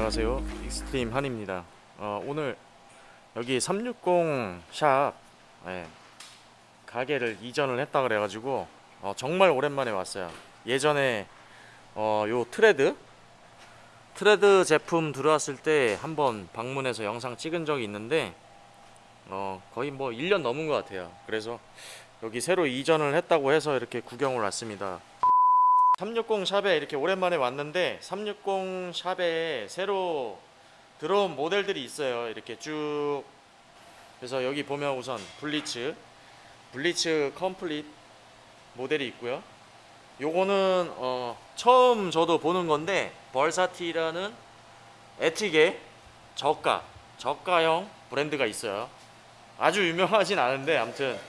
안녕하세요. 익스트림 한입니다. 어, 오늘 여기 360샵 예, 가게를 이전을 했다 그래가지고 어, 정말 오랜만에 왔어요. 예전에 어, 요 트레드? 트레드 제품 들어왔을 때 한번 방문해서 영상 찍은 적이 있는데 어, 거의 뭐 1년 넘은 것 같아요. 그래서 여기 새로 이전을 했다고 해서 이렇게 구경을 왔습니다 360 샵에 이렇게 오랜만에 왔는데 360 샵에 새로 들어온 모델들이 있어요. 이렇게 쭉 그래서 여기 보면 우선 블리츠 블리츠 컴플릿 모델이 있고요. 요거는 어 처음 저도 보는 건데 벌사티라는 에틱의 저가 저가형 브랜드가 있어요. 아주 유명하진 않은데 아무튼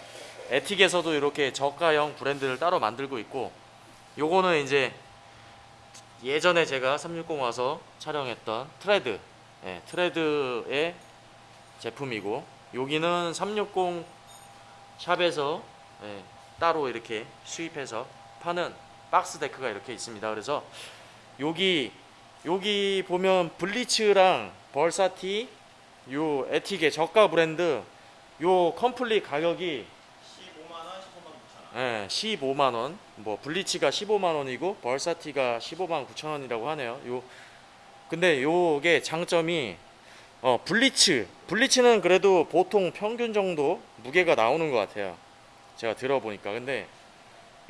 에틱에서도 이렇게 저가형 브랜드를 따로 만들고 있고 요거는 이제 예전에 제가 360 와서 촬영했던 트레드. 예, 트레드의 제품이고 여기는 360 샵에서 예, 따로 이렇게 수입해서 파는 박스 데크가 이렇게 있습니다. 그래서 여기 여기 보면 블리츠랑 벌사티 요 에틱의 저가 브랜드 요 complete 가격이 15만원, 15만 9천원. 예, 15만 원. 뭐 블리치가 15만 원이고 벌사티가 15만 9천 원이라고 하네요. 요 근데 요게 장점이 어 블리츠 블리츠는 그래도 보통 평균 정도 무게가 나오는 것 같아요. 제가 들어보니까 근데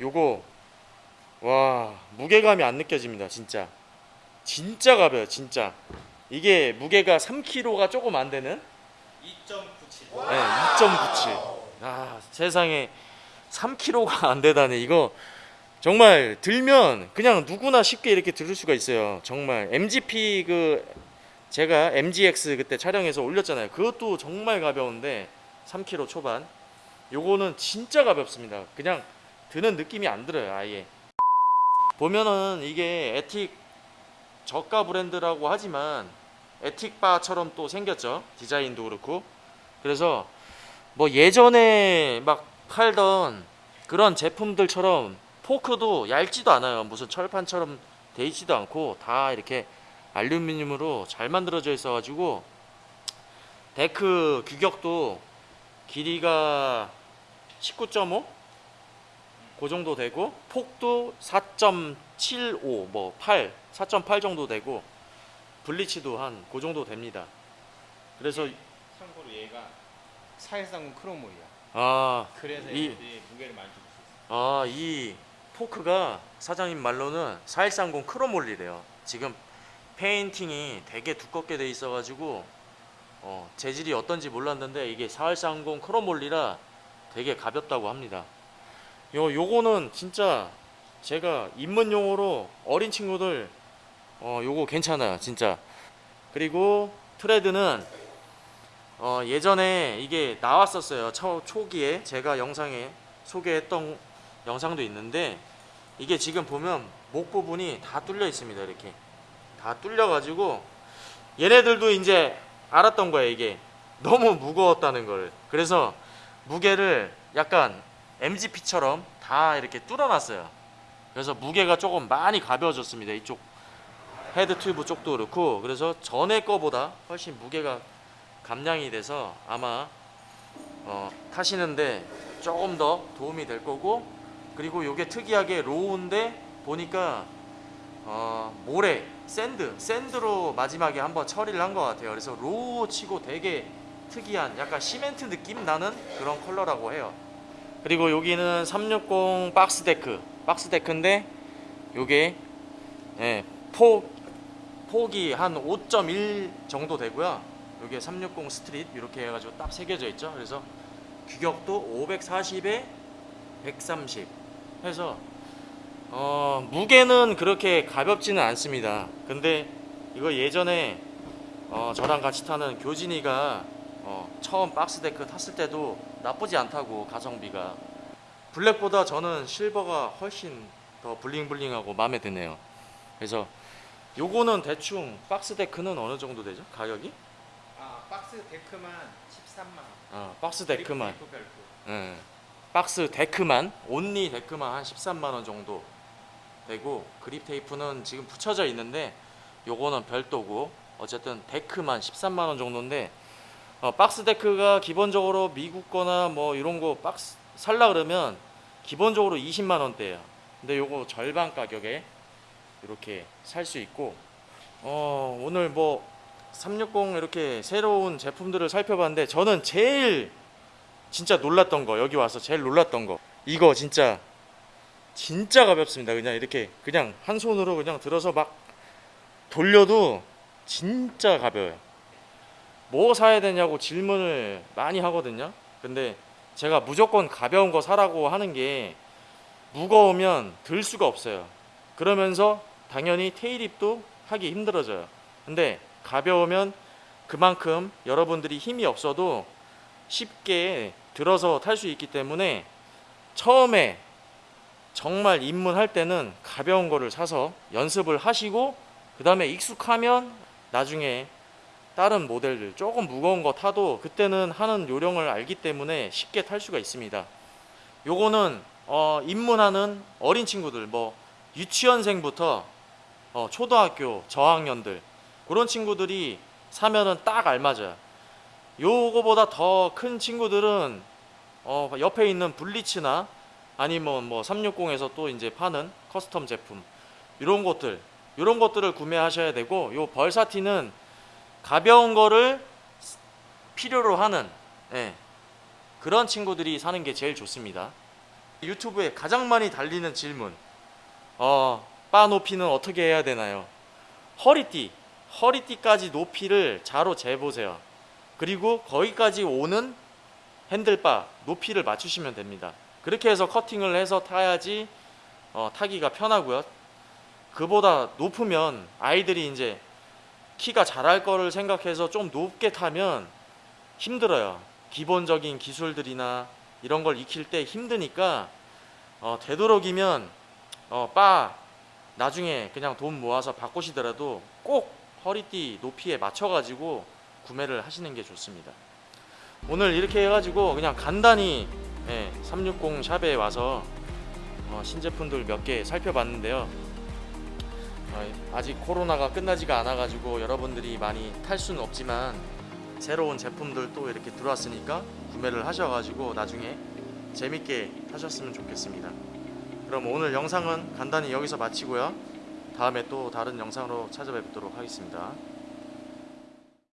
요거 와 무게감이 안 느껴집니다. 진짜 진짜 가벼요. 진짜 이게 무게가 3kg가 조금 안 되는 2.97. 네, 2.97. 아, 세상에 3kg가 안 되다니 이거 정말 들면 그냥 누구나 쉽게 이렇게 들을 수가 있어요. 정말 MGP 그 제가 MGX 그때 촬영해서 올렸잖아요. 그것도 정말 가벼운데 3kg 초반. 요거는 진짜 가볍습니다. 그냥 드는 느낌이 안 들어요, 아예. 보면은 이게 에틱 저가 브랜드라고 하지만 에틱바처럼 또 생겼죠. 디자인도 그렇고. 그래서 뭐 예전에 막 팔던 그런 제품들처럼 포크도 얇지도 않아요. 무슨 철판처럼 돼 있지도 않고 다 이렇게 알루미늄으로 잘 만들어져 있어 가지고 데크 규격도 길이가 19.5? 그 정도 되고 폭도 4.75, 뭐 8, 4.8 정도 되고 블리치도 한 그 정도 됩니다. 그래서 참고로 얘가 413 chromoly야. 아, 그래서 이- 무게를 많이. 아, 이 포크가 사장님 말로는 4130 chromoly래요. 지금 페인팅이 되게 두껍게 돼 있어가지고 어, 재질이 어떤지 몰랐는데 이게 4130 크로몰리라 되게 가볍다고 합니다. 요 요거는 진짜 제가 입문용으로 어린 친구들 어 요거 괜찮아요 진짜. 그리고 트레드는 어, 예전에 이게 나왔었어요. 초, 초기에 제가 영상에 소개했던 영상도 있는데 이게 지금 보면 목 부분이 다 뚫려 있습니다. 이렇게 다 뚫려 가지고 얘네들도 이제 알았던 거예요. 이게 너무 무거웠다는 걸. 그래서 무게를 약간 MGP처럼 다 이렇게 뚫어놨어요. 그래서 무게가 조금 많이 가벼워졌습니다. 이쪽 헤드 튜브 쪽도 그렇고 그래서 전에 거보다 훨씬 무게가 감량이 돼서 아마 어, 타시는데 조금 더 도움이 될 거고 그리고 이게 특이하게 raw인데 보니까 어, 모래 sand sand로 마지막에 한번 처리를 한 것 같아요. 그래서 raw 치고 되게 특이한 약간 시멘트 느낌 나는 그런 컬러라고 해요. 그리고 여기는 360 박스 데크. 박스 데크인데 요게 예, 폭 폭이 한 5.1 정도 되고요 여기에 360 street 이렇게 해가지고 딱 새겨져 있죠. 그래서 규격도 540에 130 해서 어, 무게는 그렇게 가볍지는 않습니다. 근데 이거 예전에 어, 저랑 같이 타는 교진이가 어, 처음 박스 데크 탔을 때도 나쁘지 않다고 가성비가 블랙보다 저는 실버가 훨씬 더 bling bling하고 마음에 드네요. 그래서 요거는 대충 박스 데크는 어느 정도 되죠? 가격이? 아, 박스 데크만 13만 원. 어, 박스 데크만 그리고 별도. 예. 박스 데크만 only 데크만 한 13만 원 정도 되고 그립 테이프는 지금 붙여져 있는데 요거는 별도고 어쨌든 데크만 13만 원 정도인데 어, 박스 데크가 기본적으로 미국 거나 뭐 이런 거 박스 살라 그러면 기본적으로 20만 원대예요. 근데 요거 절반 가격에 이렇게 살 수 있고 어, 오늘 뭐 360 이렇게 새로운 제품들을 살펴봤는데 저는 제일 진짜 놀랐던 거 여기 와서 제일 놀랐던 거 이거 진짜 진짜 가볍습니다. 그냥 이렇게 그냥 한 손으로 그냥 들어서 막 돌려도 진짜 가벼워요. 뭐 사야 되냐고 질문을 많이 하거든요. 근데 제가 무조건 가벼운 거 사라고 하는 게 무거우면 들 수가 없어요. 그러면서 당연히 테일입도 하기 힘들어져요. 근데 가벼우면 그만큼 여러분들이 힘이 없어도 쉽게 들어서 탈 수 있기 때문에 처음에 정말 입문할 때는 가벼운 거를 사서 연습을 하시고 그 다음에 익숙하면 나중에 다른 모델들 조금 무거운 거 타도 그때는 하는 요령을 알기 때문에 쉽게 탈 수가 있습니다. 요거는 어, 입문하는 어린 친구들 뭐 유치원생부터 어, 초등학교 저학년들 그런 친구들이 사면은 딱 알맞아요. 요거보다 더 큰 친구들은 어, 옆에 있는 블리츠나 아니면 뭐 360에서 또 이제 파는 custom 제품 이런 것들 이런 것들을 구매하셔야 되고 요 Versatyl은 가벼운 거를 필요로 하는 예, 그런 친구들이 사는 게 제일 좋습니다. 유튜브에 가장 많이 달리는 질문 어, 바 높이는 어떻게 해야 되나요? 허리띠 허리띠까지 높이를 자로 재보세요. 그리고 거기까지 오는 핸들바 높이를 맞추시면 됩니다. 그렇게 해서 커팅을 해서 타야지 어, 타기가 편하고요. 그보다 높으면 아이들이 이제 키가 자랄 거를 생각해서 좀 높게 타면 힘들어요. 기본적인 기술들이나 이런 걸 익힐 때 힘드니까 어, 되도록이면 어, 바 나중에 그냥 돈 모아서 바꾸시더라도 꼭 허리띠 높이에 맞춰가지고 구매를 하시는 게 좋습니다. 오늘 이렇게 해가지고 그냥 간단히 예, 360 샵에 와서 어, 신제품들 몇 개 살펴봤는데요. 어, 아직 코로나가 끝나지가 않아 가지고 여러분들이 많이 탈 수는 없지만 새로운 제품들 또 이렇게 들어왔으니까 구매를 하셔 가지고 나중에 재밌게 하셨으면 좋겠습니다. 그럼 오늘 영상은 간단히 여기서 마치고요. 다음에 또 다른 영상으로 찾아뵙도록 하겠습니다.